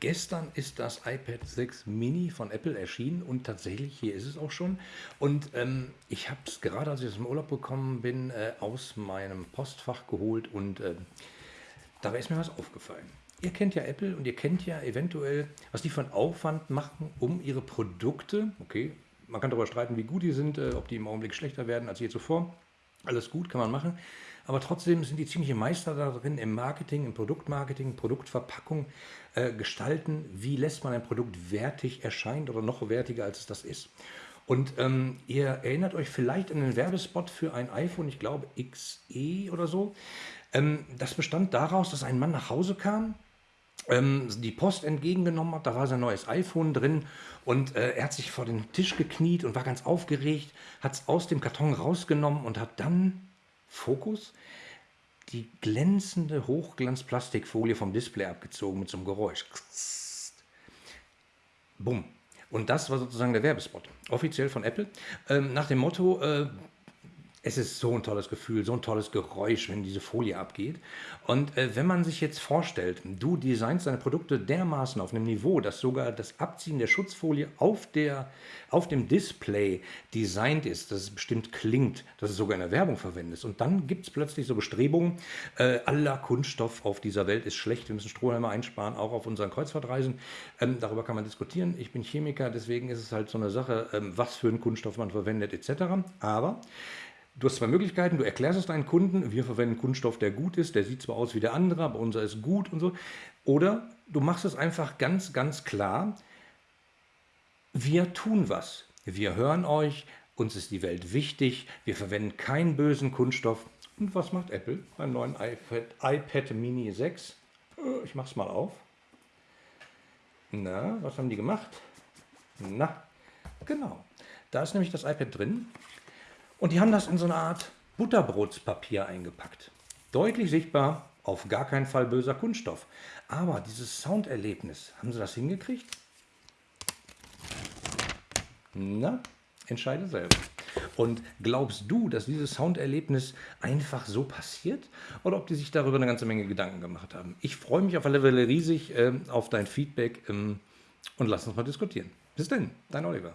gestern ist das iPad 6 Mini von Apple erschienen und tatsächlich, hier ist es auch schon. Und ähm, ich habe es gerade, als ich aus dem Urlaub gekommen bin, äh, aus meinem Postfach geholt und äh, dabei ist mir was aufgefallen. Ihr kennt ja Apple und ihr kennt ja eventuell, was die von Aufwand machen, um ihre Produkte, okay, man kann darüber streiten, wie gut die sind, äh, ob die im Augenblick schlechter werden als je zuvor. Alles gut, kann man machen. Aber trotzdem sind die ziemliche Meister darin im Marketing, im Produktmarketing, Produktverpackung äh, gestalten. Wie lässt man ein Produkt wertig erscheinen oder noch wertiger, als es das ist? Und ähm, ihr erinnert euch vielleicht an den Werbespot für ein iPhone, ich glaube XE oder so. Ähm, das bestand daraus, dass ein Mann nach Hause kam, ähm, die Post entgegengenommen hat, da war sein neues iPhone drin und äh, er hat sich vor den Tisch gekniet und war ganz aufgeregt, hat es aus dem Karton rausgenommen und hat dann Fokus, die glänzende Hochglanzplastikfolie vom Display abgezogen mit so einem Geräusch. Bumm. Und das war sozusagen der Werbespot, offiziell von Apple, ähm, nach dem Motto, äh, es ist so ein tolles Gefühl, so ein tolles Geräusch, wenn diese Folie abgeht. Und äh, wenn man sich jetzt vorstellt, du designst deine Produkte dermaßen auf einem Niveau, dass sogar das Abziehen der Schutzfolie auf, der, auf dem Display designt ist, dass es bestimmt klingt, dass es sogar in der Werbung verwendest. Und dann gibt es plötzlich so Bestrebungen, äh, aller Kunststoff auf dieser Welt ist schlecht, wir müssen Strohhalme einsparen, auch auf unseren Kreuzfahrtreisen. Ähm, darüber kann man diskutieren. Ich bin Chemiker, deswegen ist es halt so eine Sache, ähm, was für einen Kunststoff man verwendet etc. Aber Du hast zwei Möglichkeiten, du erklärst es deinen Kunden, wir verwenden Kunststoff, der gut ist, der sieht zwar aus wie der andere, aber unser ist gut und so. Oder du machst es einfach ganz, ganz klar, wir tun was. Wir hören euch, uns ist die Welt wichtig, wir verwenden keinen bösen Kunststoff. Und was macht Apple beim neuen iPad, iPad Mini 6? Äh, ich mach's mal auf. Na, was haben die gemacht? Na, genau. Da ist nämlich das iPad drin. Und die haben das in so eine Art Butterbrotspapier eingepackt. Deutlich sichtbar, auf gar keinen Fall böser Kunststoff. Aber dieses Sounderlebnis, haben sie das hingekriegt? Na, entscheide selber. Und glaubst du, dass dieses Sounderlebnis einfach so passiert? Oder ob die sich darüber eine ganze Menge Gedanken gemacht haben? Ich freue mich auf alle Fälle riesig äh, auf dein Feedback ähm, und lass uns mal diskutieren. Bis denn, dein Oliver.